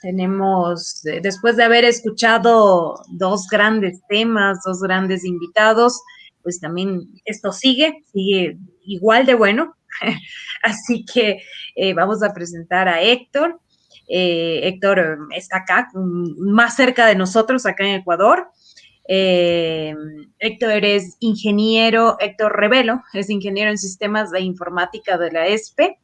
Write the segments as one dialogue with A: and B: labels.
A: Tenemos, eh, después de haber escuchado dos grandes temas, dos grandes invitados, pues también esto sigue, sigue igual de bueno. Así que eh, vamos a presentar a Héctor. Eh, Héctor está acá, más cerca de nosotros, acá en Ecuador. Héctor es ingeniero, Héctor Revelo, es ingeniero en sistemas de informática de la ESPE,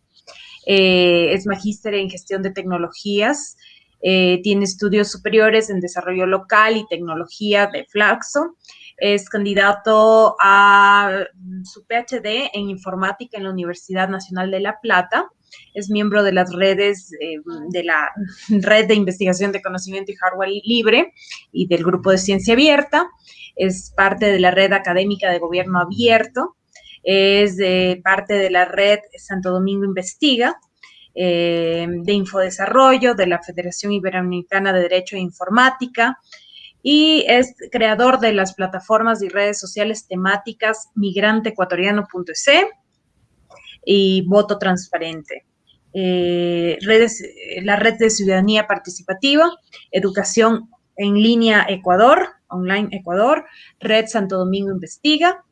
A: es magíster en gestión de tecnologías eh, tiene estudios superiores en desarrollo local y tecnología de Flaxo. Es candidato a su PhD en informática en la Universidad Nacional de La Plata. Es miembro de las redes eh, de la Red de Investigación de Conocimiento y Hardware Libre y del Grupo de Ciencia Abierta. Es parte de la Red Académica de Gobierno Abierto. Es parte de la Red Santo Domingo Investiga eh, de Infodesarrollo, de la Federación Iberoamericana de Derecho e Informática, y es creador de las plataformas y redes sociales temáticas migranteecuatoriano.es y Voto Transparente. Eh, redes, la red de ciudadanía participativa, educación en línea Ecuador, online Ecuador, Red Santo Domingo Investiga,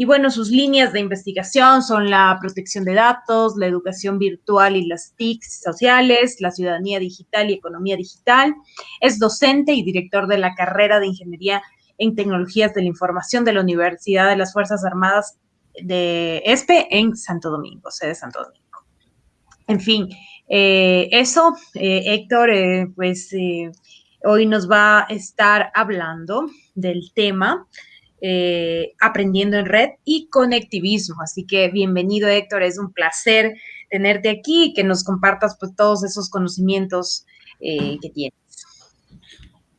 A: y bueno, sus líneas de investigación son la protección de datos, la educación virtual y las TICs sociales, la ciudadanía digital y economía digital. Es docente y director de la carrera de Ingeniería en Tecnologías de la Información de la Universidad de las Fuerzas Armadas de ESPE en Santo Domingo, sede Santo Domingo. En fin, eh, eso, eh, Héctor, eh, pues hoy nos va a estar hablando del tema eh, aprendiendo en red y conectivismo. Así que bienvenido Héctor, es un placer tenerte aquí y que nos compartas pues, todos esos conocimientos eh, que tienes.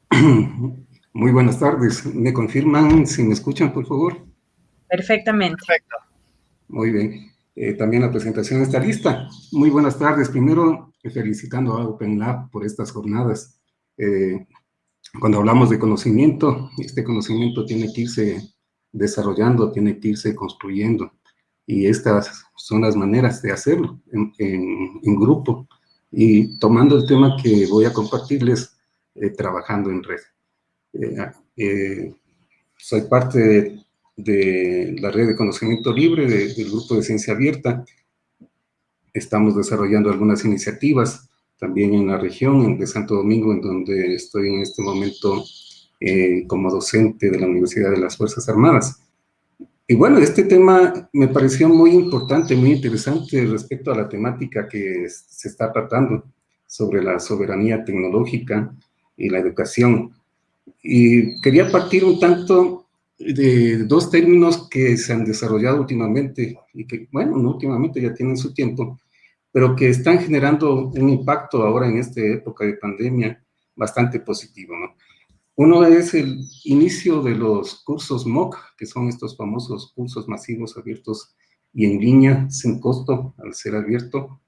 B: Muy buenas tardes. ¿Me confirman si me escuchan, por favor?
A: Perfectamente. Perfecto.
B: Muy bien. Eh, también la presentación está lista. Muy buenas tardes. Primero, felicitando a OpenLab por estas jornadas. Cuando hablamos de conocimiento, este conocimiento tiene que irse desarrollando, tiene que irse construyendo. Y estas son las maneras de hacerlo en, grupo. Y tomando el tema que voy a compartirles, eh, trabajando en red. Eh, eh, soy parte de, la red de conocimiento libre del grupo de ciencia abierta. Estamos desarrollando algunas iniciativas también en la región de Santo Domingo, en donde estoy en este momento eh, como docente de la Universidad de las Fuerzas Armadas. Y bueno, este tema me pareció muy importante, muy interesante respecto a la temática que se está tratando sobre la soberanía tecnológica y la educación. Y quería partir un tanto de dos términos que se han desarrollado últimamente y que, bueno, no últimamente, ya tienen su tiempo, pero que están generando un impacto ahora en esta época de pandemia bastante positivo, ¿no? Uno es el inicio de los cursos MOOC, que son estos famosos cursos masivos abiertos y en línea, sin costo, al ser abierto.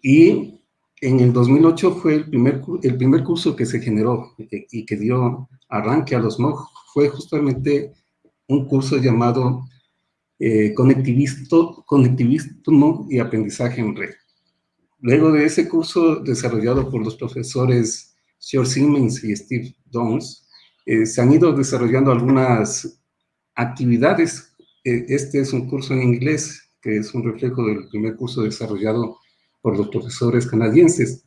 B: Y en el 2008 fue el primer, el primer curso que se generó eh, y que dio arranque a los MOOC, fue justamente un curso llamado eh, conectivismo, y aprendizaje en red. Luego de ese curso desarrollado por los profesores George Siemens y Steve Downs, eh, se han ido desarrollando algunas actividades. Eh, este es un curso en inglés, que es un reflejo del primer curso desarrollado por los profesores canadienses.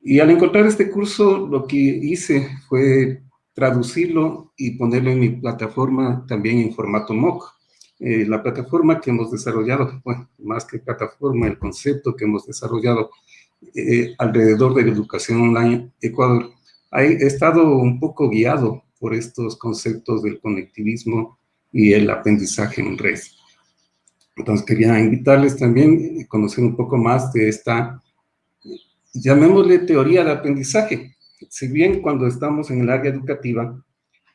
B: Y al encontrar este curso, lo que hice fue traducirlo y ponerlo en mi plataforma también en formato MOOC. Eh, la plataforma que hemos desarrollado, bueno, más que plataforma, el concepto que hemos desarrollado eh, alrededor de la educación online Ecuador, ha estado un poco guiado por estos conceptos del conectivismo y el aprendizaje en red. Entonces quería invitarles también a conocer un poco más de esta, llamémosle teoría de aprendizaje. Si bien cuando estamos en el área educativa,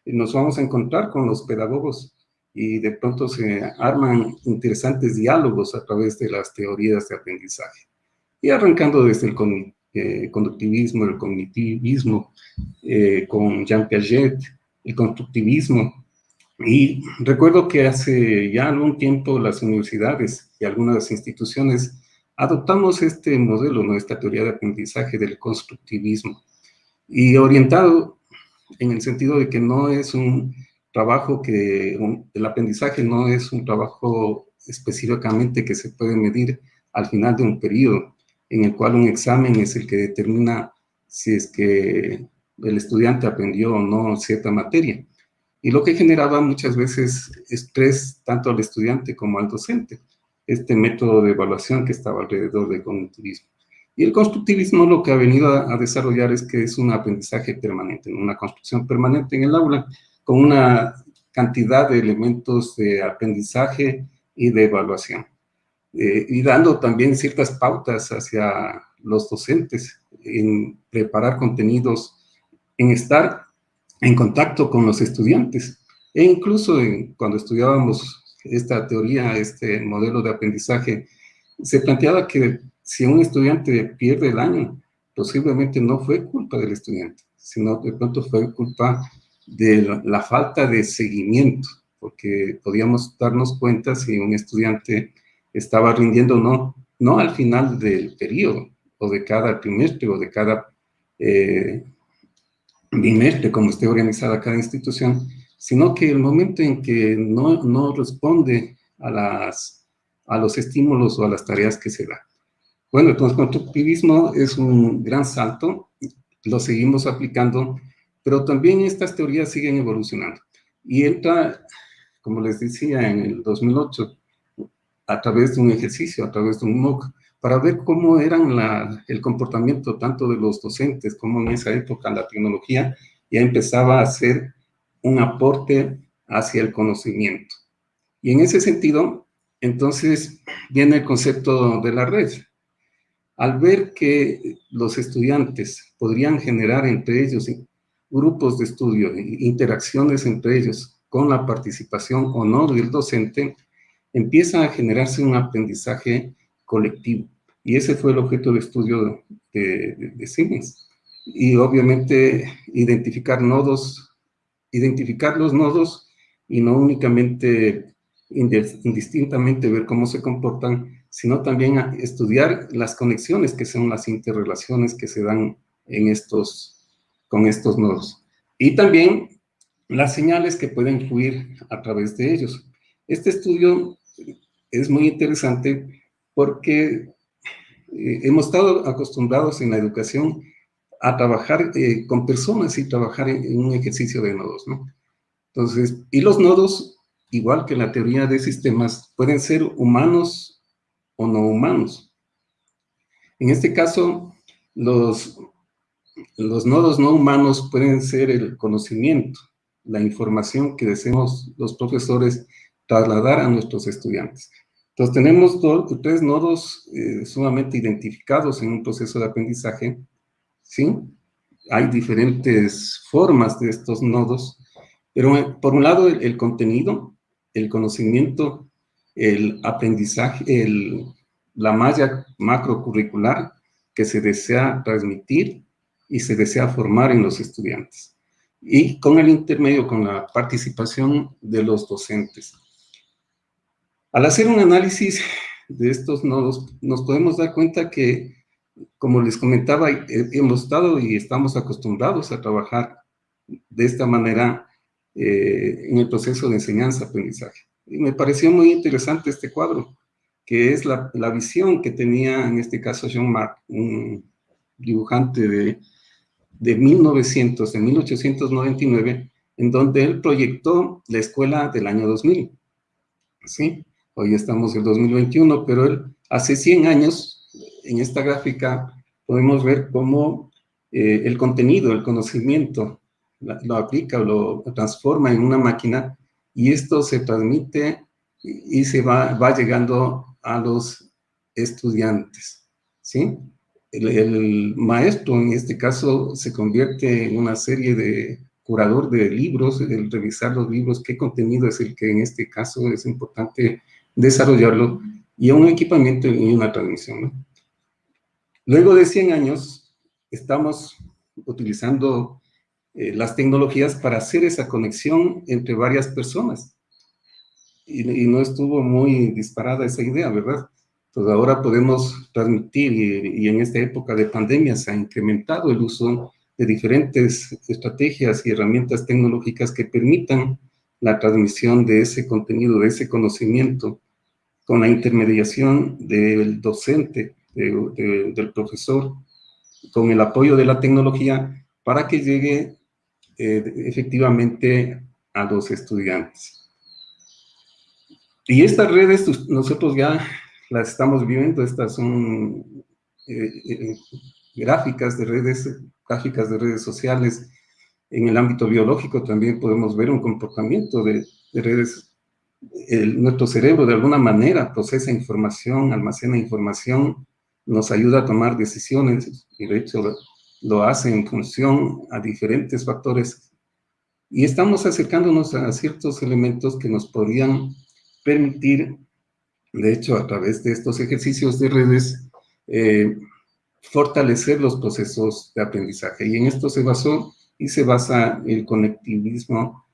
B: nos vamos a encontrar con los pedagogos y de pronto se arman interesantes diálogos a través de las teorías de aprendizaje. Y arrancando desde el eh, conductivismo, el cognitivismo, eh, con Jean Piaget, el constructivismo. Y recuerdo que hace ya algún tiempo las universidades y algunas instituciones adoptamos este modelo, nuestra teoría de aprendizaje del constructivismo, y orientado en el sentido de que no es un trabajo que, el aprendizaje no es un trabajo específicamente que se puede medir al final de un periodo, en el cual un examen es el que determina si es que el estudiante aprendió o no cierta materia. Y lo que generaba muchas veces estrés tanto al estudiante como al docente, este método de evaluación que estaba alrededor del cognitivismo. Y el constructivismo lo que ha venido a, desarrollar es que es un aprendizaje permanente, una construcción permanente en el aula, con una cantidad de elementos de aprendizaje y de evaluación. Eh, y dando también ciertas pautas hacia los docentes en preparar contenidos, en estar en contacto con los estudiantes. E incluso cuando estudiábamos esta teoría, este modelo de aprendizaje, se planteaba que si un estudiante pierde el año, posiblemente no fue culpa del estudiante, sino de pronto fue culpa de la falta de seguimiento, porque podíamos darnos cuenta si un estudiante estaba rindiendo o no, no al final del periodo, o de cada trimestre, o de cada eh, bimestre, como esté organizada cada institución, sino que el momento en que no, no responde a, las, a los estímulos o a las tareas que se da. Bueno, entonces, constructivismo es un gran salto, lo seguimos aplicando, pero también estas teorías siguen evolucionando. Y entra, como les decía, en el 2008, a través de un ejercicio, a través de un MOOC, para ver cómo eran la, el comportamiento tanto de los docentes como en esa época la tecnología ya empezaba a ser un aporte hacia el conocimiento. Y en ese sentido, entonces, viene el concepto de la red. Al ver que los estudiantes podrían generar entre ellos grupos de estudio, interacciones entre ellos con la participación o no del docente, empieza a generarse un aprendizaje colectivo. Y ese fue el objeto de estudio de, de, Siemens. Y obviamente identificar nodos, identificar los nodos y no únicamente indistintamente ver cómo se comportan, sino también estudiar las conexiones que son las interrelaciones que se dan en estos, con estos nodos. Y también las señales que pueden fluir a través de ellos. Este estudio es muy interesante porque eh, hemos estado acostumbrados en la educación a trabajar eh, con personas y trabajar en, un ejercicio de nodos, ¿no? Entonces, y los nodos, igual que la teoría de sistemas, pueden ser humanos o no humanos. En este caso, los, los nodos no humanos pueden ser el conocimiento, la información que deseamos los profesores trasladar a nuestros estudiantes. Entonces tenemos tres nodos eh, sumamente identificados en un proceso de aprendizaje, ¿sí? Hay diferentes formas de estos nodos, pero eh, por un lado el, contenido, el conocimiento, el aprendizaje, la malla macrocurricular que se desea transmitir y se desea formar en los estudiantes. Y con el intermedio, con la participación de los docentes. Al hacer un análisis de estos nodos, nos podemos dar cuenta que, como les comentaba, hemos estado y estamos acostumbrados a trabajar de esta manera eh, en el proceso de enseñanza-aprendizaje. Y me pareció muy interesante este cuadro, que es la, la visión que tenía, en este caso, Jean Marc, un dibujante de, de 1900, de 1899, en donde él proyectó la escuela del año 2000. ¿Sí? Hoy estamos en 2021, pero él, hace 100 años, en esta gráfica, podemos ver cómo eh, el contenido, el conocimiento, lo aplica o lo transforma en una máquina y esto se transmite y, se va, va llegando a los estudiantes, ¿sí? El, el, maestro, en este caso, se convierte en una serie de curador de libros, el revisar los libros, qué contenido es el que en este caso es importante desarrollarlo y un equipamiento y una transmisión. Luego de 100 años, estamos utilizando eh, las tecnologías para hacer esa conexión entre varias personas. Y, no estuvo muy disparada esa idea, ¿verdad? Entonces ahora podemos transmitir, y, en esta época de pandemia se ha incrementado el uso de diferentes estrategias y herramientas tecnológicas que permitan la transmisión de ese contenido, de ese conocimiento, con la intermediación del docente, del profesor, con el apoyo de la tecnología, para que llegue eh, efectivamente a los estudiantes. Y estas redes nosotros ya las estamos viendo, estas son eh, eh, gráficas de redes, gráficas de redes sociales. En el ámbito biológico también podemos ver un comportamiento de, redes. nuestro cerebro de alguna manera procesa información, almacena información, nos ayuda a tomar decisiones y de hecho lo hace en función a diferentes factores y estamos acercándonos a ciertos elementos que nos podrían permitir, de hecho, a través de estos ejercicios de redes, eh, fortalecer los procesos de aprendizaje. Y en esto se basó y se basa el conectivismo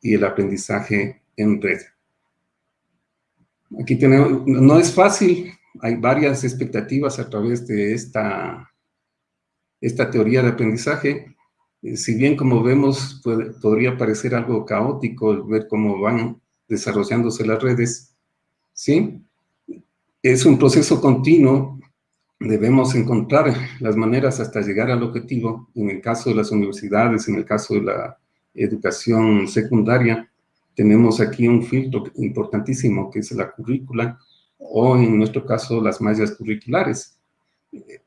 B: y el aprendizaje en red. Aquí tenemos, no es fácil, hay varias expectativas a través de esta, esta teoría de aprendizaje, eh, si bien como vemos podría parecer algo caótico ver cómo van desarrollándose las redes, ¿sí? Es un proceso continuo, debemos encontrar las maneras hasta llegar al objetivo, en el caso de las universidades, en el caso de la educación secundaria, tenemos aquí un filtro importantísimo que es la currícula, o en nuestro caso las mallas curriculares.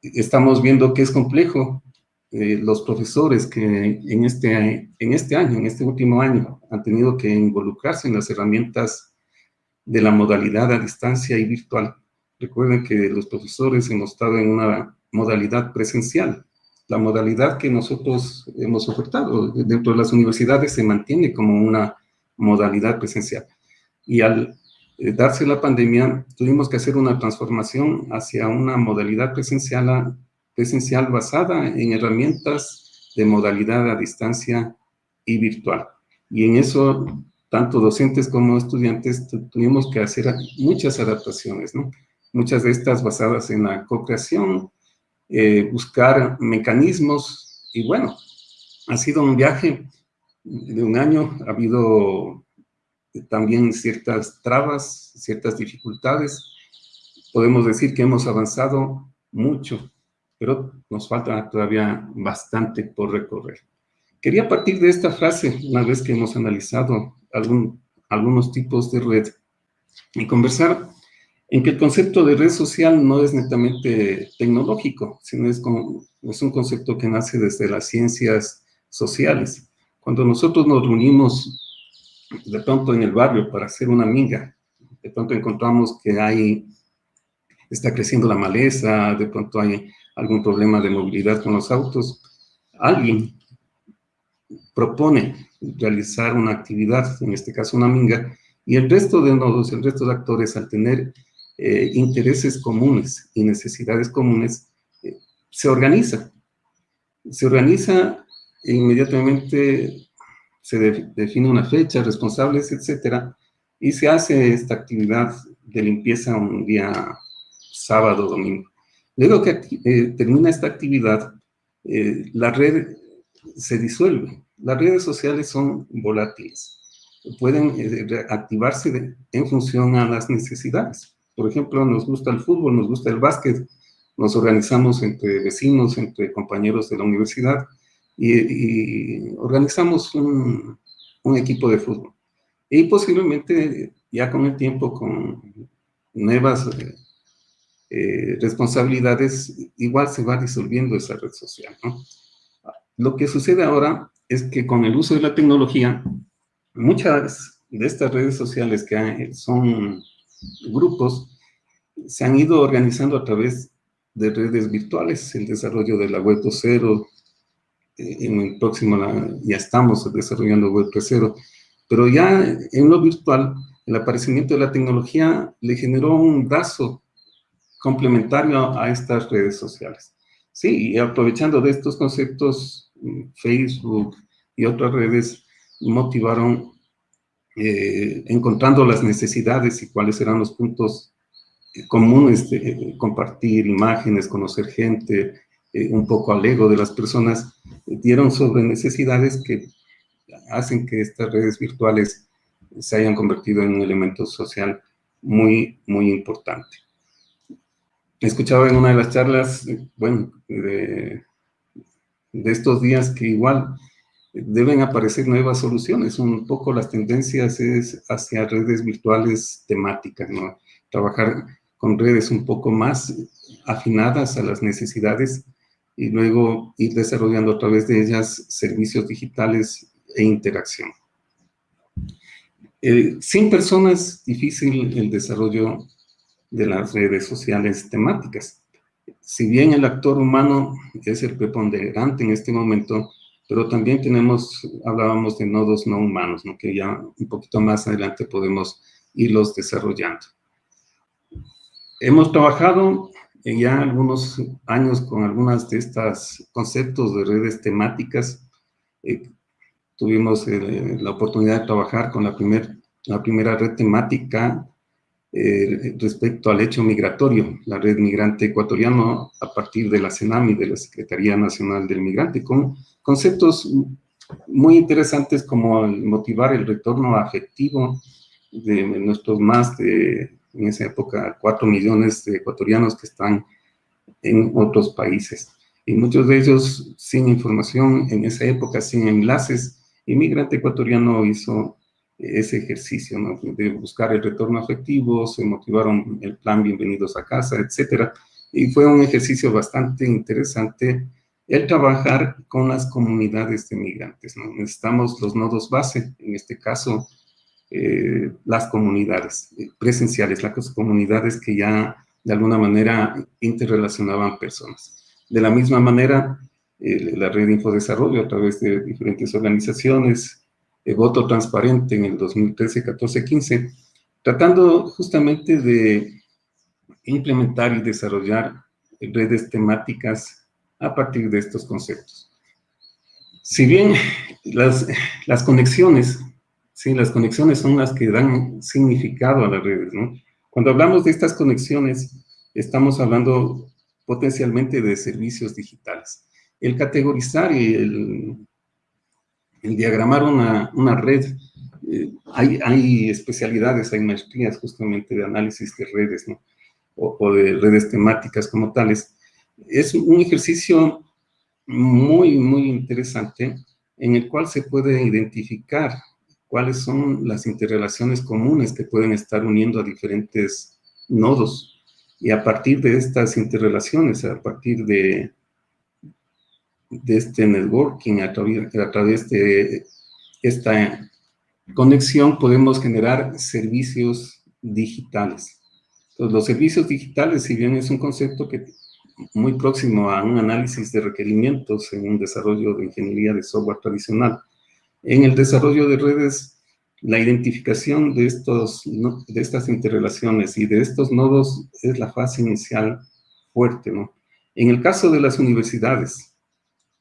B: Estamos viendo que es complejo, eh, los profesores que en este, en este año, en este último año, han tenido que involucrarse en las herramientas de la modalidad a distancia y virtual. Recuerden que los profesores hemos estado en una modalidad presencial. La modalidad que nosotros hemos ofertado dentro de las universidades se mantiene como una modalidad presencial. Y al eh, darse la pandemia, tuvimos que hacer una transformación hacia una modalidad presencial presencial basada en herramientas de modalidad a distancia y virtual. Y en eso, tanto docentes como estudiantes tuvimos que hacer muchas adaptaciones, ¿no? Muchas de estas basadas en la co-creación, eh, buscar mecanismos, y bueno, ha sido un viaje de un año, ha habido también ciertas trabas, ciertas dificultades. Podemos decir que hemos avanzado mucho, pero nos falta todavía bastante por recorrer. Quería partir de esta frase, una vez que hemos analizado algún, algunos tipos de red, y conversar en que el concepto de red social no es netamente tecnológico, sino es, como, es un concepto que nace desde las ciencias sociales. Cuando nosotros nos reunimos de pronto en el barrio para hacer una amiga, de pronto encontramos que hay, está creciendo la maleza, de pronto hay algún problema de movilidad con los autos, alguien propone realizar una actividad, en este caso una minga, y el resto de nodos, el resto de actores, al tener eh, intereses comunes y necesidades comunes, eh, se organiza. Se organiza e inmediatamente se define una fecha, responsables, etcétera, y se hace esta actividad de limpieza un día sábado, domingo. Luego que eh, termina esta actividad, la red se disuelve. Las redes sociales son volátiles. Pueden eh, activarse en función a las necesidades. Por ejemplo, nos gusta el fútbol, nos gusta el básquet, nos organizamos entre vecinos, entre compañeros de la universidad y, organizamos un, equipo de fútbol. Y posiblemente ya con el tiempo, con nuevas eh, responsabilidades, igual se va disolviendo esa red social. Lo que sucede ahora es que con el uso de la tecnología, muchas de estas redes sociales que son grupos, se han ido organizando a través de redes virtuales, el desarrollo de la web 2.0, eh, en el próximo ya estamos desarrollando web 3.0, pero ya en lo virtual, el aparecimiento de la tecnología le generó un brazo complementario a estas redes sociales. Sí, y aprovechando de estos conceptos, Facebook y otras redes motivaron eh, encontrando las necesidades y cuáles eran los puntos común este, compartir imágenes, conocer gente, eh, un poco al ego de las personas, dieron sobre necesidades que hacen que estas redes virtuales se hayan convertido en un elemento social muy, muy importante. Escuchaba en una de las charlas, bueno, de, de estos días que igual deben aparecer nuevas soluciones. Un poco las tendencias es hacia redes virtuales temáticas, ¿no? Trabajar con redes un poco más afinadas a las necesidades y luego ir desarrollando a través de ellas servicios digitales e interacción. Eh, sin personas, difícil el desarrollo de las redes sociales temáticas. Si bien el actor humano es el preponderante en este momento, pero también tenemos, hablábamos de nodos no humanos, ¿no? que ya un poquito más adelante podemos irlos desarrollando. Hemos trabajado ya algunos años con algunas de estos conceptos de redes temáticas. Eh, tuvimos eh, la oportunidad de trabajar con la, primer, la primera red temática eh, respecto al hecho migratorio, la red migrante ecuatoriano a partir de la CENAMI, de la Secretaría Nacional del Migrante, con conceptos muy interesantes como motivar el retorno afectivo de nuestros más de, en esa época, cuatro millones de ecuatorianos que están en otros países. Y muchos de ellos sin información en esa época, sin enlaces. Inmigrante ecuatoriano hizo ese ejercicio de buscar el retorno afectivo, se motivaron el plan Bienvenidos a Casa, etcétera. Y fue un ejercicio bastante interesante el trabajar con las comunidades de migrantes. ¿no? Necesitamos los nodos base, en este caso, eh, las comunidades eh, presenciales, las comunidades que ya de alguna manera interrelacionaban personas. De la misma manera, eh, la red de Infodesarrollo a través de diferentes organizaciones, voto transparente en el 2013, 14, 15, tratando justamente de implementar y desarrollar redes temáticas a partir de estos conceptos. Si bien las, las conexiones, sí, las conexiones son las que dan significado a las redes, ¿no? Cuando hablamos de estas conexiones, estamos hablando potencialmente de servicios digitales. El categorizar y el, el diagramar una, una red, eh, hay, hay, especialidades, hay maestrías justamente de análisis de redes, o, o de redes temáticas como tales, es un ejercicio muy, muy interesante en el cual se puede identificar cuáles son las interrelaciones comunes que pueden estar uniendo a diferentes nodos. Y a partir de estas interrelaciones, a partir de, de este networking, a través, a través de esta conexión, podemos generar servicios digitales. Entonces, los servicios digitales, si bien es un concepto que muy próximo a un análisis de requerimientos en un desarrollo de ingeniería de software tradicional. En el desarrollo de redes, la identificación de, estos, de estas interrelaciones y de estos nodos es la fase inicial fuerte, ¿no? En el caso de las universidades,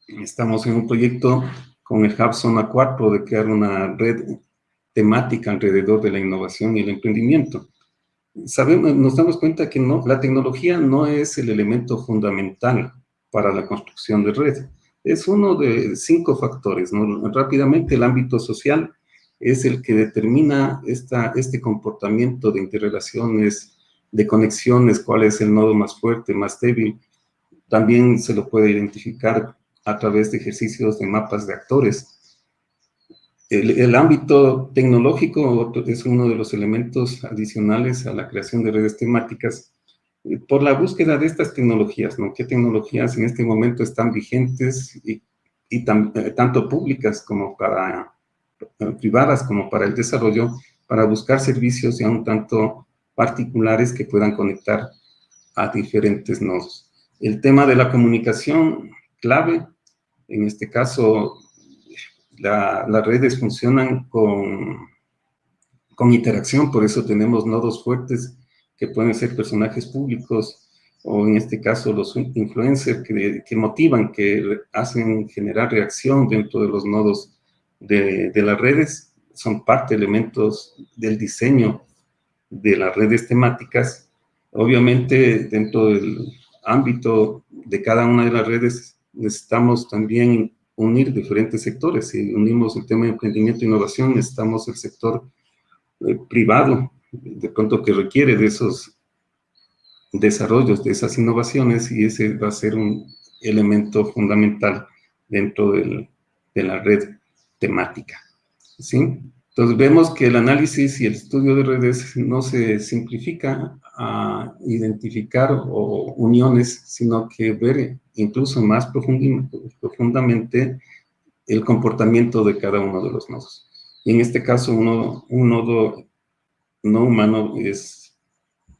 B: estamos en un proyecto con el Hub Zona 4 de crear una red temática alrededor de la innovación y el emprendimiento sabemos, nos damos cuenta que no, la tecnología no es el elemento fundamental para la construcción de red. Es uno de cinco factores. Rápidamente, el ámbito social es el que determina esta, este comportamiento de interrelaciones, de conexiones, cuál es el nodo más fuerte, más débil. También se lo puede identificar a través de ejercicios de mapas de actores el, ámbito tecnológico es uno de los elementos adicionales a la creación de redes temáticas eh, por la búsqueda de estas tecnologías, ¿no? ¿Qué tecnologías en este momento están vigentes y, y eh, tanto públicas como para eh, privadas como para el desarrollo, para buscar servicios ya un tanto particulares que puedan conectar a diferentes nodos. El tema de la comunicación, clave, en este caso las redes funcionan con, con interacción, por eso tenemos nodos fuertes que pueden ser personajes públicos o en este caso los influencers que, que motivan, que hacen generar reacción dentro de los nodos de, de, las redes, son parte, elementos del diseño de las redes temáticas. Obviamente, dentro del ámbito de cada una de las redes, necesitamos también unir diferentes sectores. Si unimos el tema de emprendimiento e innovación, necesitamos el sector eh, privado, de pronto que requiere de esos desarrollos, de esas innovaciones, y ese va a ser un elemento fundamental dentro de la red temática. ¿sí? Entonces vemos que el análisis y el estudio de redes no se simplifica a identificar uniones, sino que ver incluso más profundamente el comportamiento de cada uno de los nodos. Y en este caso, un nodo no humano es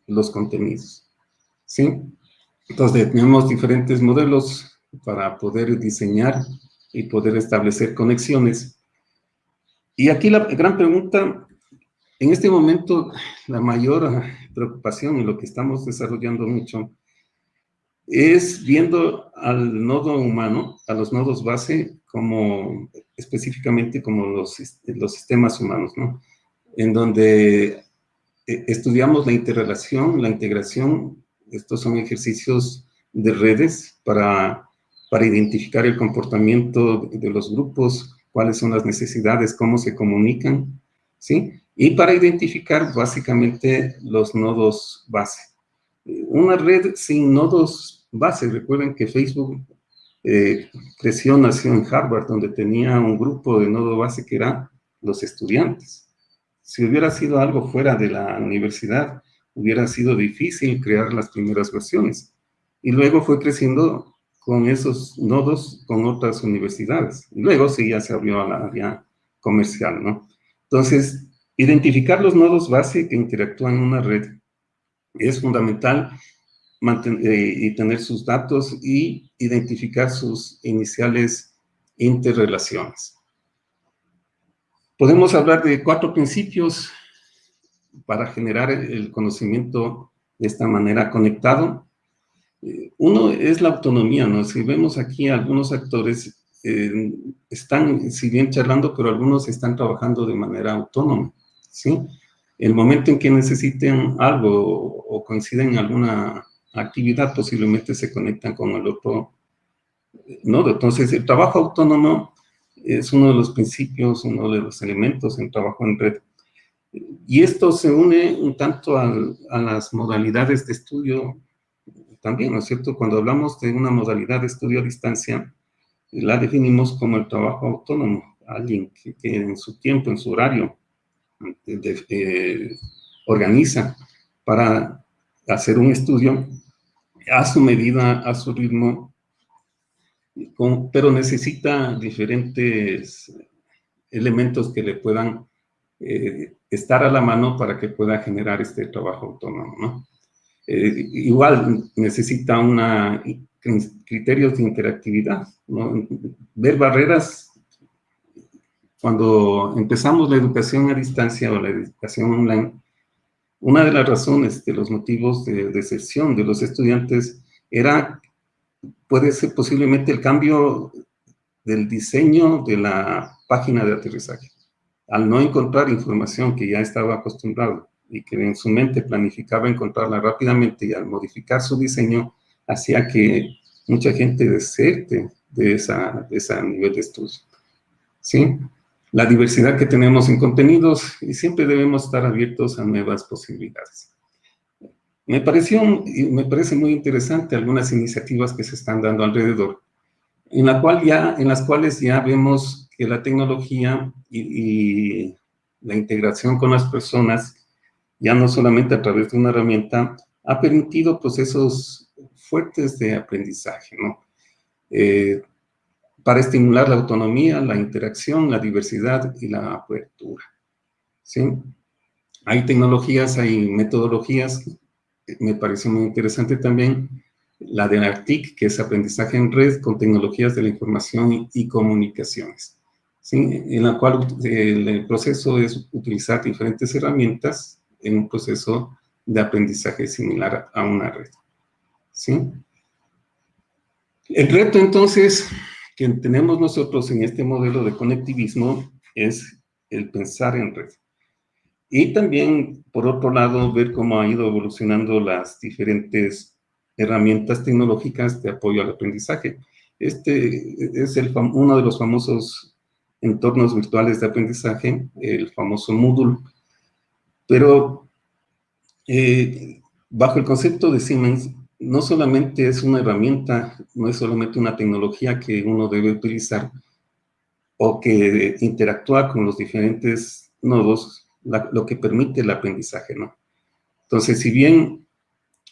B: los contenidos. ¿Sí? Entonces, tenemos diferentes modelos para poder diseñar y poder establecer conexiones. Y aquí la gran pregunta, en este momento, la mayor preocupación y lo que estamos desarrollando mucho es viendo al nodo humano, a los nodos base, como específicamente como los, los sistemas humanos, ¿no? En donde eh, estudiamos la interrelación, la integración, estos son ejercicios de redes para, para identificar el comportamiento de los grupos, cuáles son las necesidades, cómo se comunican, ¿sí? Y para identificar básicamente los nodos base. Una red sin nodos base, recuerden que Facebook eh, creció, nació en Harvard, donde tenía un grupo de nodo base que eran los estudiantes. Si hubiera sido algo fuera de la universidad, hubiera sido difícil crear las primeras versiones. Y luego fue creciendo con esos nodos con otras universidades. Y luego sí ya se abrió a la área comercial, ¿no? Entonces, Identificar los nodos base que interactúan en una red es fundamental eh, y tener sus datos y identificar sus iniciales interrelaciones. Podemos hablar de cuatro principios para generar el conocimiento de esta manera conectado. Uno es la autonomía, ¿no? Si vemos aquí algunos actores eh, están, si bien charlando, pero algunos están trabajando de manera autónoma. ¿sí? El momento en que necesiten algo o coinciden en alguna actividad, posiblemente se conectan con el otro nodo. Entonces, el trabajo autónomo es uno de los principios, uno de los elementos en trabajo en red. Y esto se une un tanto a las modalidades de estudio también, ¿no es cierto? Cuando hablamos de una modalidad de estudio a distancia, la definimos como el trabajo autónomo, alguien que, en su tiempo, en su horario, eh, organiza para hacer un estudio a su medida, a su ritmo, pero necesita diferentes elementos que le puedan eh, estar a la mano para que pueda generar este trabajo autónomo. Eh, igual necesita una, criterios de interactividad, ver barreras cuando empezamos la educación a distancia o la educación online, una de las razones de los motivos de deserción de los estudiantes era, puede ser posiblemente el cambio del diseño de la página de aterrizaje. Al no encontrar información que ya estaba acostumbrado y que en su mente planificaba encontrarla rápidamente y al modificar su diseño, hacía que mucha gente deserte de, esa, de ese nivel de estudio. ¿Sí? la diversidad que tenemos en contenidos y siempre debemos estar abiertos a nuevas posibilidades. Me pareció, me parece muy interesante algunas iniciativas que se están dando alrededor, en, la cual ya, en las cuales ya vemos que la tecnología y, y la integración con las personas, ya no solamente a través de una herramienta, ha permitido procesos fuertes de aprendizaje, ¿no? Eh, para estimular la autonomía, la interacción, la diversidad y la apertura. ¿sí? Hay tecnologías, hay metodologías, me parece muy interesante también la de ARTIC, que es aprendizaje en red con tecnologías de la información y comunicaciones, ¿sí? en la cual el proceso es utilizar diferentes herramientas en un proceso de aprendizaje similar a una red. ¿sí? El reto, entonces, que tenemos nosotros en este modelo de conectivismo es el pensar en red. Y también, por otro lado, ver cómo ha ido evolucionando las diferentes herramientas tecnológicas de apoyo al aprendizaje. Este es el uno de los famosos entornos virtuales de aprendizaje, el famoso Moodle. Pero eh, bajo el concepto de Siemens, no solamente es una herramienta, no es solamente una tecnología que uno debe utilizar o que interactúa con los diferentes nodos, lo que permite el aprendizaje, ¿no? Entonces, si bien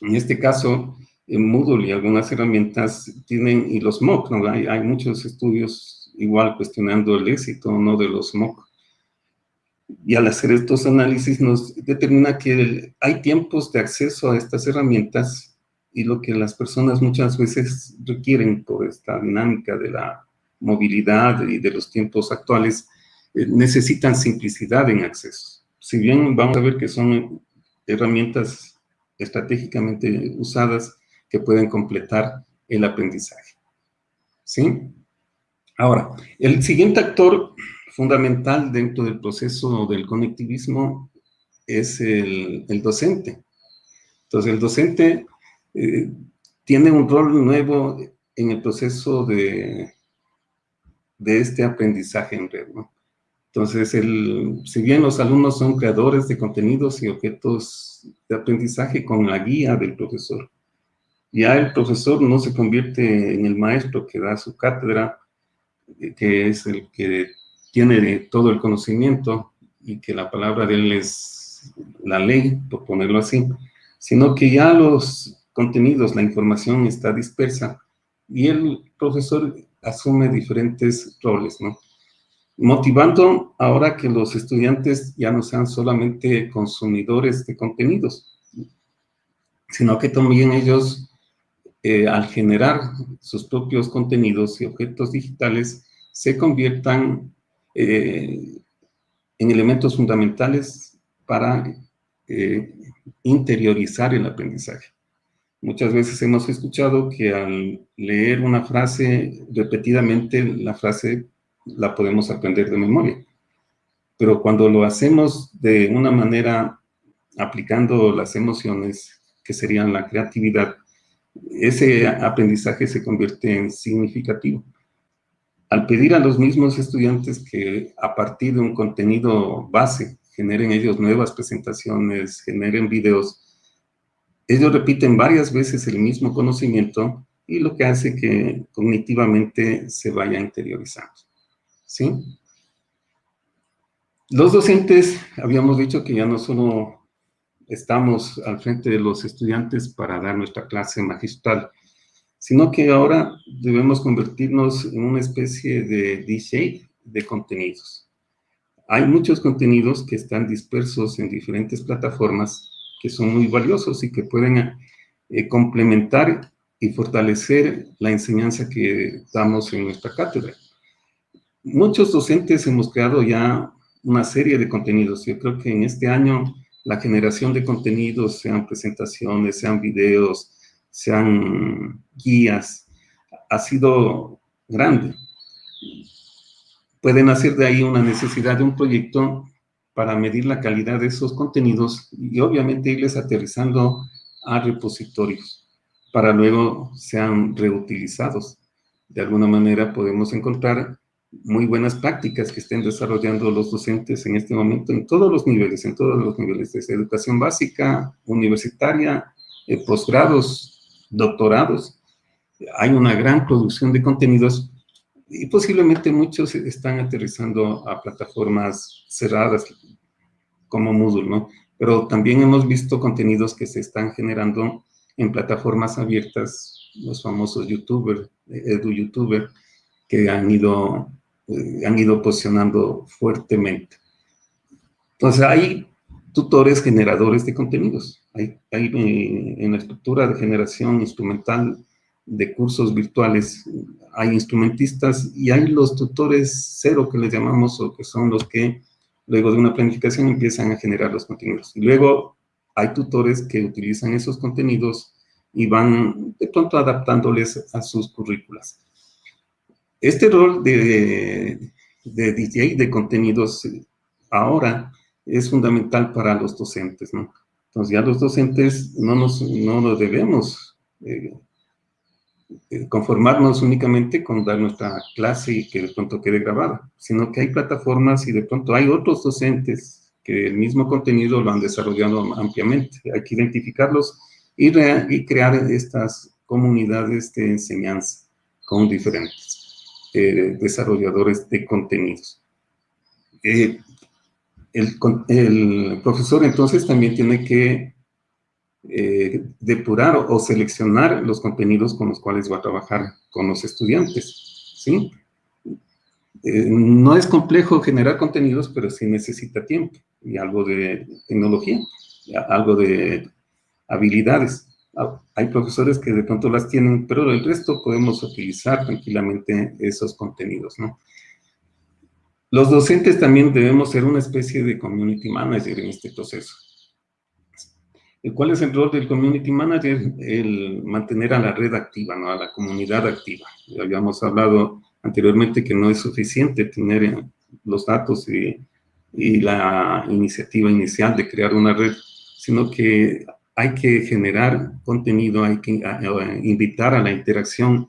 B: en este caso en Moodle y algunas herramientas tienen, y los MOOC, ¿no? hay, hay muchos estudios igual cuestionando el éxito no de los MOOC, y al hacer estos análisis nos determina que hay tiempos de acceso a estas herramientas y lo que las personas muchas veces requieren por esta dinámica de la movilidad y de los tiempos actuales, eh, necesitan simplicidad en acceso. Si bien vamos a ver que son herramientas estratégicamente usadas que pueden completar el aprendizaje. ¿Sí? Ahora, el siguiente actor fundamental dentro del proceso del conectivismo es el, docente. Entonces, el docente eh, tiene un rol nuevo en el proceso de, de este aprendizaje en red, Entonces, el, si bien los alumnos son creadores de contenidos y objetos de aprendizaje con la guía del profesor, ya el profesor no se convierte en el maestro que da su cátedra, eh, que es el que tiene todo el conocimiento y que la palabra de él es la ley, por ponerlo así, sino que ya los contenidos, la información está dispersa y el profesor asume diferentes roles, ¿no? Motivando ahora que los estudiantes ya no sean solamente consumidores de contenidos, sino que también ellos, eh, al generar sus propios contenidos y objetos digitales, se conviertan eh, en elementos fundamentales para eh, interiorizar el aprendizaje. Muchas veces hemos escuchado que al leer una frase repetidamente, la frase la podemos aprender de memoria. Pero cuando lo hacemos de una manera aplicando las emociones, que serían la creatividad, ese aprendizaje se convierte en significativo al pedir a los mismos estudiantes que a partir de un contenido base generen ellos nuevas presentaciones, generen videos, ellos repiten varias veces el mismo conocimiento y lo que hace que cognitivamente se vaya interiorizando. ¿Sí? Los docentes, habíamos dicho que ya no solo estamos al frente de los estudiantes para dar nuestra clase magistral, sino que ahora debemos convertirnos en una especie de DJ de contenidos. Hay muchos contenidos que están dispersos en diferentes plataformas que son muy valiosos y que pueden eh, complementar y fortalecer la enseñanza que damos en nuestra cátedra. Muchos docentes hemos creado ya una serie de contenidos. Yo creo que en este año la generación de contenidos, sean presentaciones, sean videos, sean guías, ha sido grande. Pueden hacer de ahí una necesidad de un proyecto para medir la calidad de esos contenidos y obviamente irles aterrizando a repositorios para luego sean reutilizados. De alguna manera podemos encontrar muy buenas prácticas que estén desarrollando los docentes en este momento en todos los niveles, en todos los niveles, desde educación básica, universitaria, eh, posgrados, doctorados. Hay una gran producción de contenidos y posiblemente muchos están aterrizando a plataformas cerradas como Moodle, ¿no? Pero también hemos visto contenidos que se están generando en plataformas abiertas, los famosos YouTubers, edu-youtuber, que han ido, eh, han ido posicionando fuertemente. Entonces, hay tutores generadores de contenidos. Hay, eh, en la estructura de generación instrumental de cursos virtuales, hay instrumentistas y hay los tutores cero que les llamamos, o que son los que luego de una planificación empiezan a generar los contenidos. Y luego hay tutores que utilizan esos contenidos y van de pronto adaptándoles a sus currículas. Este rol de, de DJ de contenidos ahora es fundamental para los docentes, ¿no? Entonces ya los docentes no nos, no debemos eh, eh, conformarnos únicamente con dar nuestra clase y que de pronto quede grabada, sino que hay plataformas y de pronto hay otros docentes que el mismo contenido lo han desarrollado ampliamente. Hay que identificarlos y, crear estas comunidades de enseñanza con diferentes eh, desarrolladores de contenidos. El, profesor entonces también tiene que eh, depurar o, seleccionar los contenidos con los cuales va a trabajar con los estudiantes, ¿sí? no es complejo generar contenidos, pero sí necesita tiempo y algo de tecnología, algo de habilidades. Ah, hay profesores que de pronto las tienen, pero el resto podemos utilizar tranquilamente esos contenidos, ¿no? Los docentes también debemos ser una especie de community manager en este proceso. ¿Cuál es el rol del community manager? El mantener a la red activa, ¿no? a la comunidad activa. Ya habíamos hablado anteriormente que no es suficiente tener los datos y, y la iniciativa inicial de crear una red, sino que hay que generar contenido, hay que invitar a la interacción,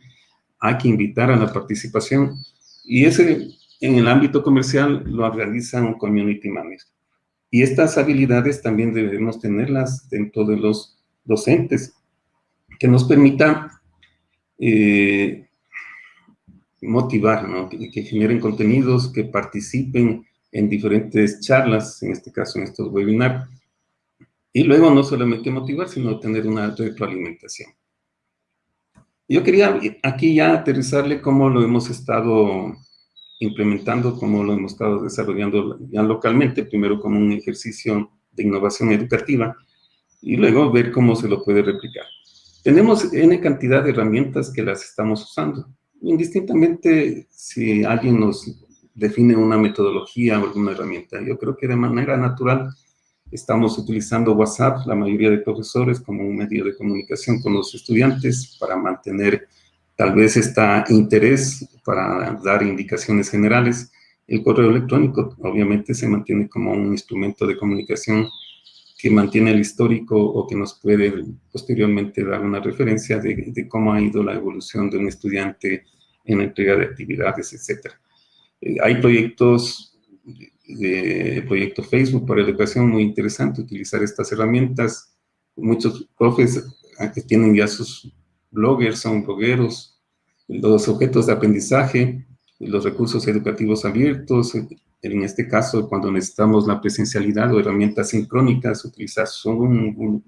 B: hay que invitar a la participación. Y ese, en el ámbito comercial, lo realiza un community manager. Y estas habilidades también debemos tenerlas dentro de los docentes, que nos permita eh, motivar, ¿no? que, que generen contenidos, que participen en diferentes charlas, en este caso en estos webinars, y luego no solamente motivar, sino tener una retroalimentación. Yo quería aquí ya aterrizarle cómo lo hemos estado implementando, cómo lo hemos estado desarrollando ya localmente, primero como un ejercicio de innovación educativa, y luego ver cómo se lo puede replicar. Tenemos N cantidad de herramientas que las estamos usando. Indistintamente si alguien nos define una metodología o alguna herramienta, yo creo que de manera natural Estamos utilizando WhatsApp, la mayoría de profesores, como un medio de comunicación con los estudiantes para mantener tal vez este interés para dar indicaciones generales. El correo electrónico obviamente se mantiene como un instrumento de comunicación que mantiene el histórico o que nos puede posteriormente dar una referencia de, cómo ha ido la evolución de un estudiante en la entrega de actividades, etc. Eh, hay proyectos de proyecto Facebook para educación, muy interesante utilizar estas herramientas. Muchos profes ah, tienen ya sus bloggers, son blogueros, los objetos de aprendizaje, los recursos educativos abiertos, en este caso cuando necesitamos la presencialidad o herramientas sincrónicas, utilizar Zoom,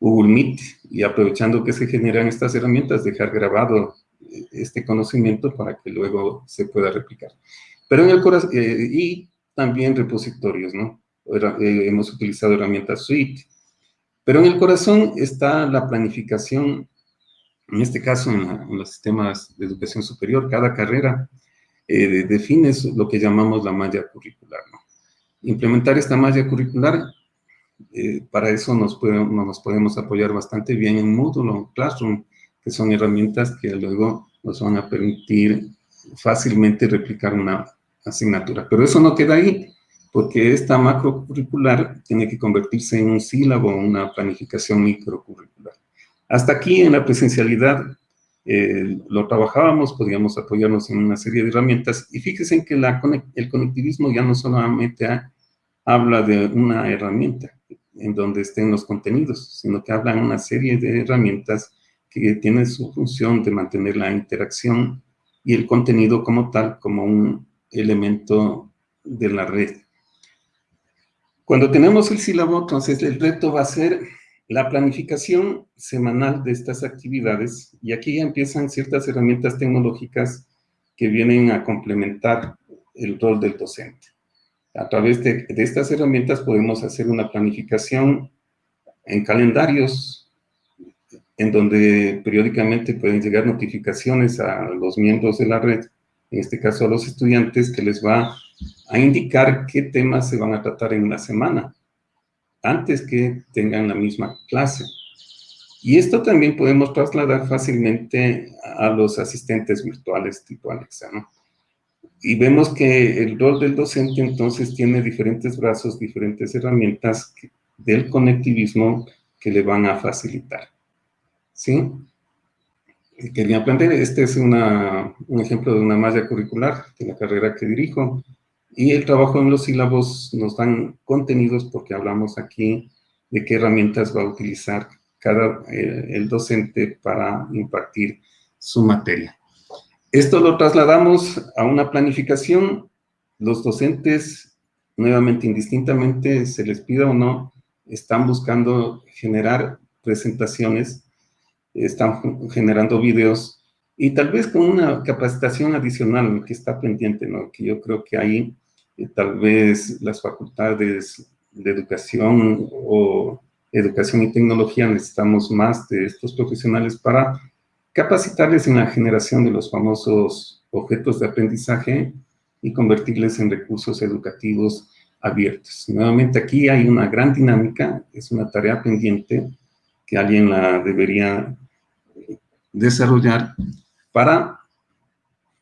B: Google Meet y aprovechando que se generan estas herramientas, dejar grabado este conocimiento para que luego se pueda replicar. Pero en el corazón, eh, y también repositorios, ¿no? Eh, hemos utilizado herramientas suite. Pero en el corazón está la planificación, en este caso en, los sistemas de educación superior, cada carrera eh, define lo que llamamos la malla curricular. Implementar esta malla curricular, para eso nos, nos podemos apoyar bastante bien en Moodle Classroom, que son herramientas que luego nos van a permitir fácilmente replicar una asignatura. Pero eso no queda ahí, porque esta macro curricular tiene que convertirse en un sílabo, una planificación microcurricular. Hasta aquí en la presencialidad eh, lo trabajábamos, podíamos apoyarnos en una serie de herramientas, y fíjense que el conectivismo ya no solamente habla de una herramienta en donde estén los contenidos, sino que habla de una serie de herramientas que tienen su función de mantener la interacción y el contenido como tal, como un elemento de la red. Cuando tenemos el sílabo, entonces el reto va a ser la planificación semanal de estas actividades y aquí ya empiezan ciertas herramientas tecnológicas que vienen a complementar el rol del docente. A través de, estas herramientas podemos hacer una planificación en calendarios en donde periódicamente pueden llegar notificaciones a los miembros de la red en este caso a los estudiantes, que les va a indicar qué temas se van a tratar en una semana, antes que tengan la misma clase. Y esto también podemos trasladar fácilmente a los asistentes virtuales tipo Alexa, Y vemos que el rol del docente entonces tiene diferentes brazos, diferentes herramientas del conectivismo que le van a facilitar. ¿Sí? Quería plantear, este es un ejemplo de una malla curricular de la carrera que dirijo. Y el trabajo en los sílabos nos dan contenidos porque hablamos aquí de qué herramientas va a utilizar cada, eh, el docente para impartir su materia. Esto lo trasladamos a una planificación. Los docentes, nuevamente, indistintamente, se les pida o no, están buscando generar presentaciones, están generando videos, y tal vez con una capacitación adicional que está pendiente, ¿no? Que yo creo que ahí tal vez las facultades de educación o educación y tecnología necesitamos más de estos profesionales para capacitarles en la generación de los famosos objetos de aprendizaje y convertirles en recursos educativos abiertos. Nuevamente aquí hay una gran dinámica, es una tarea pendiente que alguien la debería desarrollar para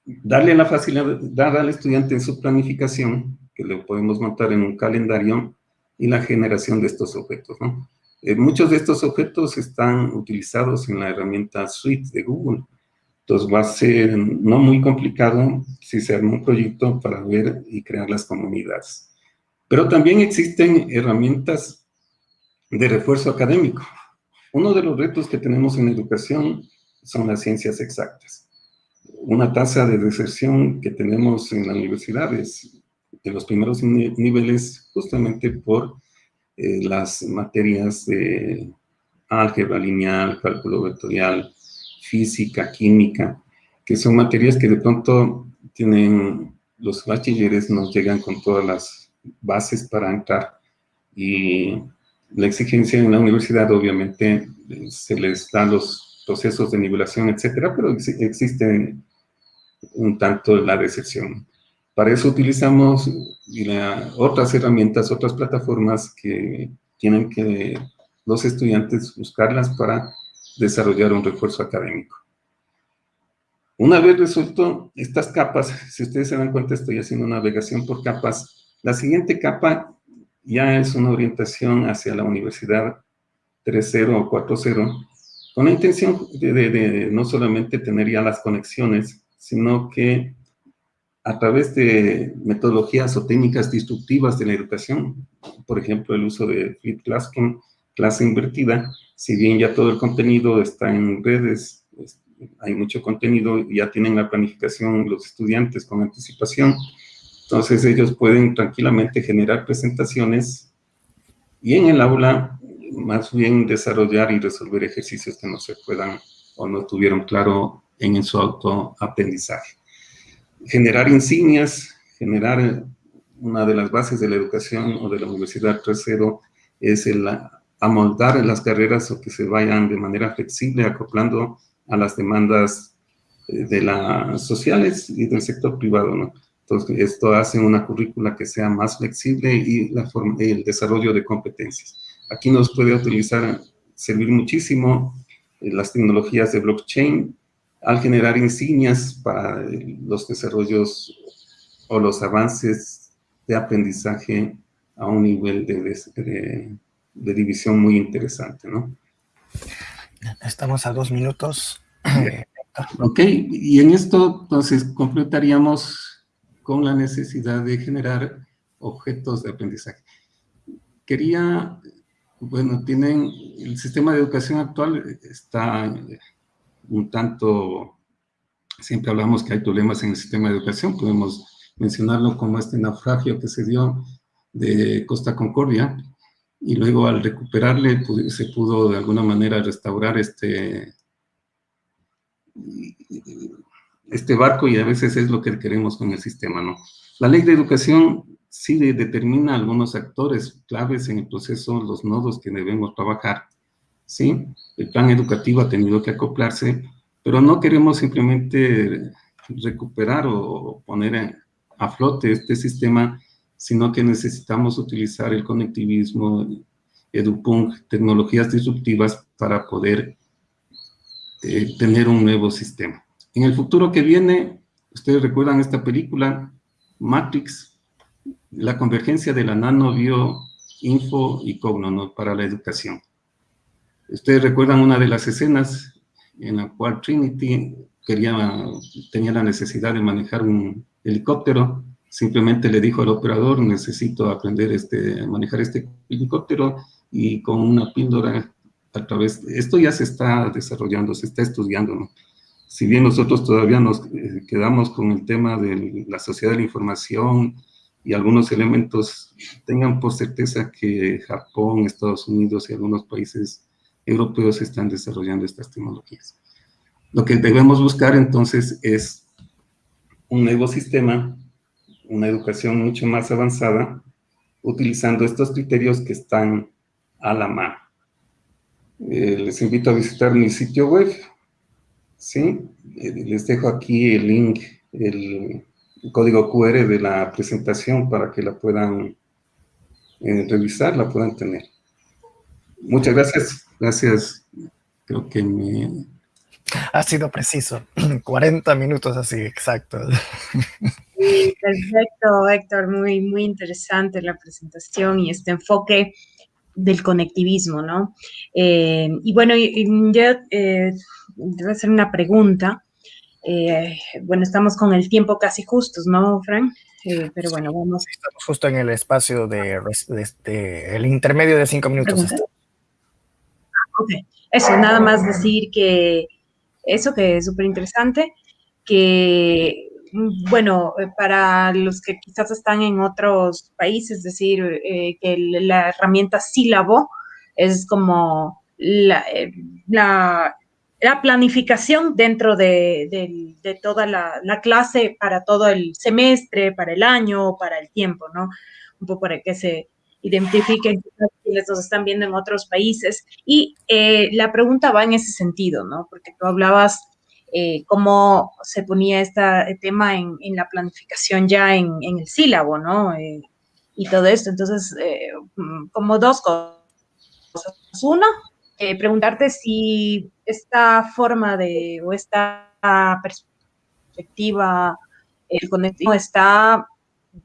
B: darle la facilidad al estudiante en su planificación, que lo podemos montar en un calendario, y la generación de estos objetos. Eh, muchos de estos objetos están utilizados en la herramienta Suite de Google. Entonces va a ser no muy complicado si se arma un proyecto para ver y crear las comunidades. Pero también existen herramientas de refuerzo académico. Uno de los retos que tenemos en educación son las ciencias exactas. Una tasa de deserción que tenemos en la universidad es de los primeros niveles justamente por eh, las materias de álgebra lineal, cálculo vectorial, física, química, que son materias que de pronto tienen, los bachilleres nos llegan con todas las bases para entrar y la exigencia en la universidad obviamente se les da los procesos de nivelación, etcétera, pero existe un tanto la decepción. Para eso utilizamos otras herramientas, otras plataformas que tienen que los estudiantes buscarlas para desarrollar un refuerzo académico. Una vez resuelto estas capas, si ustedes se dan cuenta, estoy haciendo navegación por capas. La siguiente capa ya es una orientación hacia la universidad 3.0 o 4.0, con la intención de, de no solamente tener ya las conexiones, sino que a través de metodologías o técnicas destructivas de la educación, por ejemplo, el uso de Flip Classroom, clase invertida, si bien ya todo el contenido está en redes, hay mucho contenido, ya tienen la planificación los estudiantes con anticipación, entonces ellos pueden tranquilamente generar presentaciones y en el aula más bien desarrollar y resolver ejercicios que no se puedan o no tuvieron claro en su autoaprendizaje generar insignias, generar una de las bases de la educación o de la Universidad 3.0 es el amoldar las carreras o que se vayan de manera flexible acoplando a las demandas eh, de las sociales y del sector privado, ¿no? Entonces, esto hace una currícula que sea más flexible y la forma, el desarrollo de competencias. Aquí nos puede utilizar, servir muchísimo eh, las tecnologías de blockchain, al generar insignias para los desarrollos o los avances de aprendizaje a un nivel de, división muy interesante, ¿no?
C: Estamos a dos minutos.
B: ok, y en esto entonces completaríamos con la necesidad de generar objetos de aprendizaje. Quería, bueno, tienen, el sistema de educación actual está un tanto, siempre hablamos que hay problemas en el sistema de educación, podemos mencionarlo como este naufragio que se dio de Costa Concordia, y luego al recuperarle se pudo de alguna manera restaurar este, este barco y a veces es lo que queremos con el sistema, ¿no? La ley de educación sí determina algunos actores claves en el proceso, los nodos que debemos trabajar, ¿sí? El plan educativo ha tenido que acoplarse, pero no queremos simplemente recuperar o poner a flote este sistema, sino que necesitamos utilizar el conectivismo, EduPunk, tecnologías disruptivas para poder eh, tener un nuevo sistema. En el futuro que viene, Ustedes recuerdan esta película, Matrix, la convergencia de la nano, bio, info y cogno para la educación. Ustedes recuerdan una de las escenas en la cual Trinity quería, tenía la necesidad de manejar un helicóptero, simplemente le dijo al operador, necesito aprender este, a manejar este helicóptero, y con una píldora a través, esto ya se está desarrollando, se está estudiando, Si bien nosotros todavía nos eh, quedamos con el tema de la sociedad de la información y algunos elementos, tengan por certeza que Japón, Estados Unidos y algunos países europeos están desarrollando estas tecnologías. Lo que debemos buscar entonces es un nuevo sistema, una educación mucho más avanzada, utilizando estos criterios que están a la mano. Eh, les invito a visitar mi sitio web, ¿sí? Eh, les dejo aquí el link, el, código QR de la presentación para que la puedan eh, revisar, la puedan tener. Muchas gracias, gracias, creo que me...
C: Ha sido preciso, 40 minutos así, exacto.
A: perfecto, Héctor, muy, muy interesante la presentación y este enfoque del conectivismo, ¿no? Eh, y bueno, yo eh, voy a hacer una pregunta. Eh, bueno, estamos con el tiempo casi justos, ¿no, Frank? Eh, pero bueno, vamos.
C: Estamos justo en el espacio de, este, el intermedio de cinco minutos.
A: Ok, eso, nada más decir que eso que es súper interesante, que Mm, bueno, eh, para los que quizás están en otros países, es decir, eh, que la herramienta sílabo es como la, eh, planificación dentro de, toda la, clase para todo el semestre, para el año, para el tiempo, ¿no? Un poco para que se identifiquen quienes nos están viendo en otros países. Y la pregunta va en ese sentido, ¿no? Porque tú hablabas eh, cómo se ponía este tema en, la planificación ya en, el sílabo, ¿no? Eh, y todo esto. Entonces, eh, como dos cosas. Uno, preguntarte si esta forma de, o esta perspectiva, el conectivo está,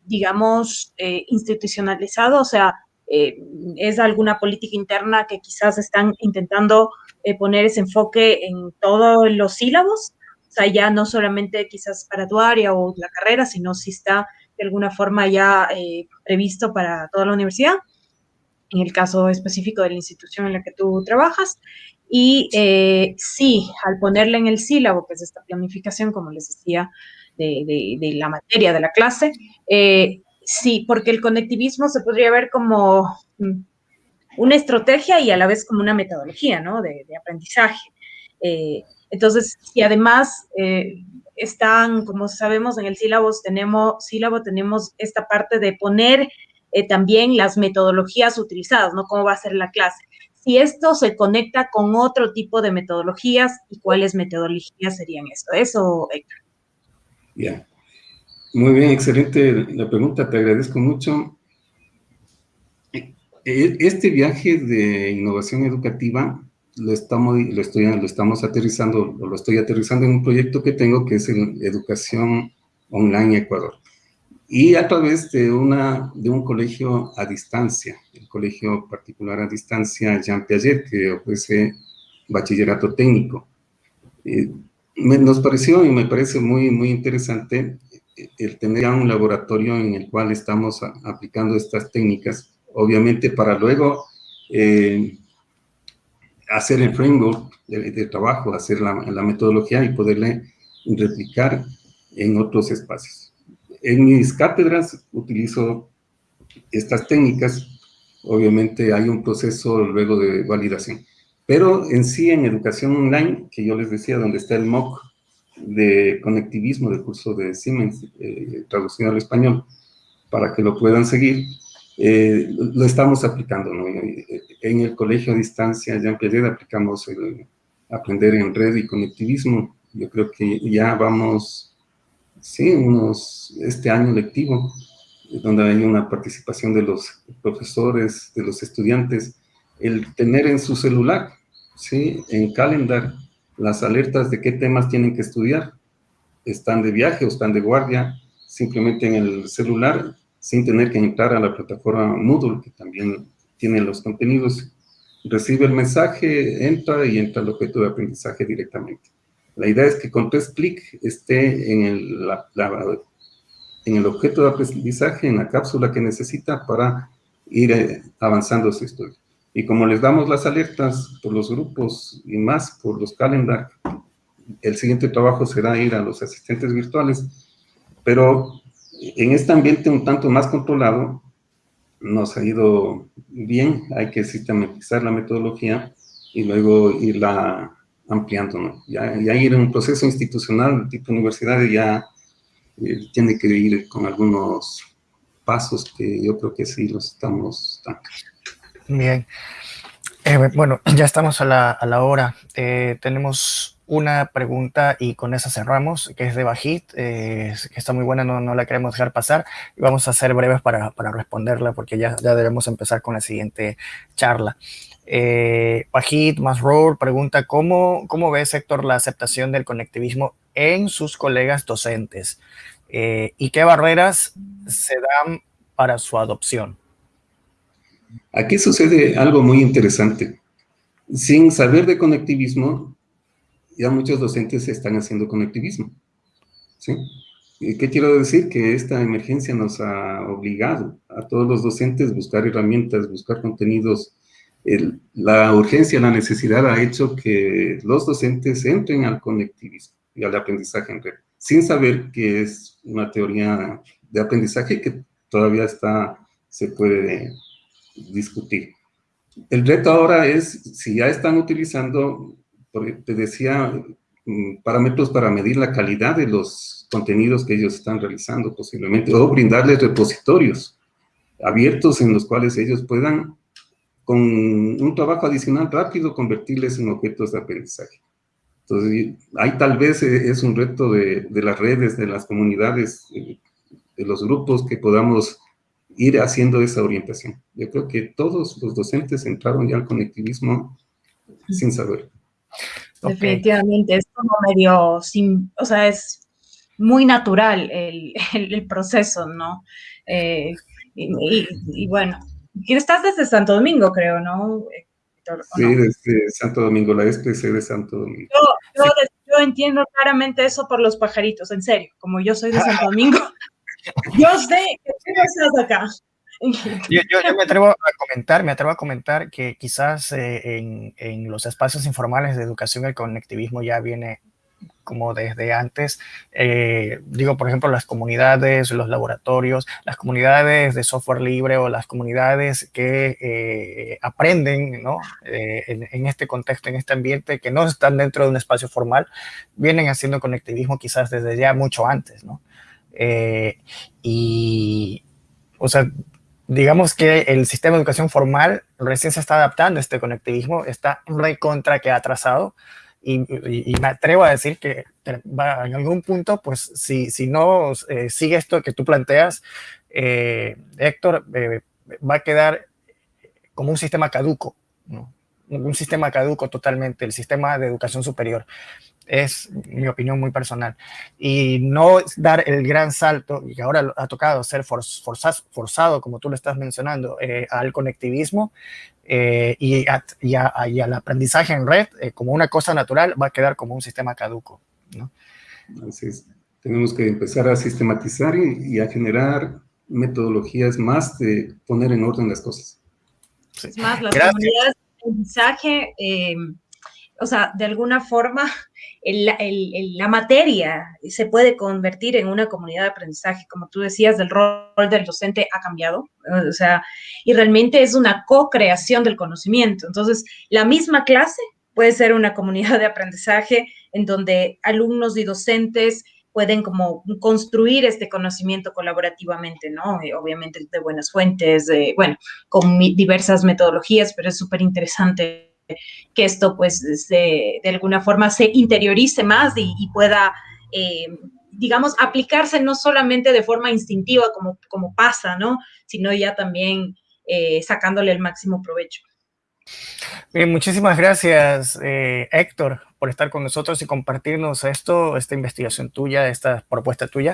A: digamos, institucionalizado, o sea, es alguna política interna que quizás están intentando eh, poner ese enfoque en todos los sílabos, o sea, ya no solamente quizás para tu área o la carrera, sino si está de alguna forma ya eh, previsto para toda la universidad, en el caso específico de la institución en la que tú trabajas. Y eh, sí, al ponerle en el sílabo, que es esta planificación, como les decía, de, la materia de la clase, sí, porque el conectivismo se podría ver como mm, una estrategia y a la vez como una metodología, ¿no? De, aprendizaje. Eh, entonces, y además eh, están, como sabemos, en el sílabo tenemos, sílabo tenemos esta parte de poner eh, también las metodologías utilizadas, ¿no? Cómo va a ser la clase. Si esto se conecta con otro tipo de metodologías y cuáles metodologías serían esto. Eso, Héctor.
B: Ya. Muy bien, excelente la pregunta, te agradezco mucho. E, este viaje de innovación educativa lo estamos, lo, estoy, lo estamos aterrizando, lo estoy aterrizando en un proyecto que tengo que es en Educación Online Ecuador. Y a través de, una, de un colegio a distancia, el colegio particular a distancia Jean Piaget, que ofrece bachillerato técnico. Eh, nos pareció y me parece muy, muy interesante el tener ya un laboratorio en el cual estamos aplicando estas técnicas. Obviamente para luego eh, hacer el framework de, trabajo, hacer la, metodología y poderle replicar en otros espacios. En mis cátedras utilizo estas técnicas, obviamente hay un proceso luego de validación, pero en sí en educación online, que yo les decía, donde está el MOOC de conectivismo del curso de Siemens, eh, traducido al español, para que lo puedan seguir, eh, lo estamos aplicando, ¿no? En el colegio a distancia, ya en aplicamos el aprender en red y conectivismo. Yo creo que ya vamos, sí, unos, este año lectivo, donde hay una participación de los profesores, de los estudiantes, el tener en su celular, sí, en calendar, las alertas de qué temas tienen que estudiar. están de viaje o están de guardia, simplemente en el celular, sin tener que entrar a la plataforma Moodle, que también tiene los contenidos, recibe el mensaje, entra y entra al objeto de aprendizaje directamente. La idea es que con tres clics esté en el, en el objeto de aprendizaje, en la cápsula que necesita para ir eh, avanzando su estudio. Y como les damos las alertas por los grupos y más por los calendar, el siguiente trabajo será ir a los asistentes virtuales, pero en este ambiente un tanto más controlado, nos ha ido bien, hay que sistematizar la metodología y luego irla ampliando, ¿no? Ya, ya ir en un proceso institucional tipo universidad ya eh, tiene que ir con algunos pasos que yo creo que sí los estamos dando.
C: Bien. Eh, bueno, ya estamos a la, a la hora. Eh, tenemos una pregunta y con esa cerramos, que es de Bajit, eh, que está muy buena, no, no, la queremos dejar pasar. Y vamos a ser breves para, para responderla porque ya, ya, debemos empezar con la siguiente charla. Bajit Masroor pregunta, ¿cómo, ¿cómo ve Héctor la aceptación del conectivismo en sus colegas docentes? ¿Y qué barreras se dan para su adopción?
B: Aquí sucede algo muy interesante. Sin saber de conectivismo, ya muchos docentes están haciendo conectivismo. ¿sí? ¿Qué quiero decir? Que esta emergencia nos ha obligado a todos los docentes a buscar herramientas, buscar contenidos. La urgencia, la necesidad ha hecho que los docentes entren al conectivismo y al aprendizaje en red, sin saber que es una teoría de aprendizaje que todavía está, se puede discutir. El reto ahora es, si ya están utilizando porque te decía, mm, parámetros para medir la calidad de los contenidos que ellos están realizando posiblemente, o brindarles repositorios abiertos en los cuales ellos puedan, con un trabajo adicional rápido, convertirles en objetos de aprendizaje. Entonces, ahí tal vez e, es un reto de, de las redes, de las comunidades, de los grupos, que podamos ir haciendo esa orientación. Yo creo que todos los docentes entraron ya al conectivismo sin saber.
A: Definitivamente, es como medio, sin, o sea, es muy natural el, el, proceso, ¿no? Eh, y, y, bueno, estás desde Santo Domingo, creo, ¿no?
B: Sí, no? desde Santo Domingo, la SPC de Santo Domingo.
A: Yo, yo, yo, entiendo claramente eso por los pajaritos, en serio, como yo soy de Santo Domingo, yo sé que tú estás acá.
C: Yo, yo, yo, me atrevo a comentar, me atrevo a comentar que quizás eh, en, en, los espacios informales de educación el conectivismo ya viene como desde antes, eh, digo, por ejemplo, las comunidades, los laboratorios, las comunidades de software libre o las comunidades que eh, aprenden ¿no? Eh, en, en, este contexto, en este ambiente, que no están dentro de un espacio formal, vienen haciendo conectivismo quizás desde ya mucho antes, ¿no? Eh, y, o sea, digamos que el sistema de educación formal recién se está adaptando a este conectivismo, está recontra que atrasado. Y, me atrevo a decir que va, en algún punto, pues si, si no eh, sigue esto que tú planteas, eh, Héctor, eh, va a quedar como un sistema caduco, un sistema caduco totalmente, el sistema de educación superior es mi opinión muy personal. Y no dar el gran salto, y que ahora ha tocado ser forzado, forzado como tú lo estás mencionando, eh, al conectivismo eh, y, a, y, a, y, al aprendizaje en red eh, como una cosa natural, va a quedar como un sistema caduco. ¿no?
B: Así es. Tenemos que empezar a sistematizar y, y a generar metodologías más de poner en orden las cosas.
A: Sí. Es más, las Gracias. comunidades de aprendizaje, eh, o sea, de alguna forma la materia se puede convertir en una comunidad de aprendizaje. Como tú decías, el rol del docente ha cambiado, o sea, y realmente es una co-creación del conocimiento. Entonces, la misma clase puede ser una comunidad de aprendizaje en donde alumnos y docentes pueden como construir este conocimiento colaborativamente, ¿no? Obviamente de buenas fuentes, bueno, con diversas metodologías, pero es súper interesante que esto pues de, de alguna forma se interiorice más y, y pueda, eh, digamos, aplicarse no solamente de forma instintiva como, como pasa, ¿no? Sino ya también eh, sacándole el máximo provecho.
C: Bien, muchísimas gracias, eh, Héctor, por estar con nosotros y compartirnos esto, esta investigación tuya, esta propuesta tuya.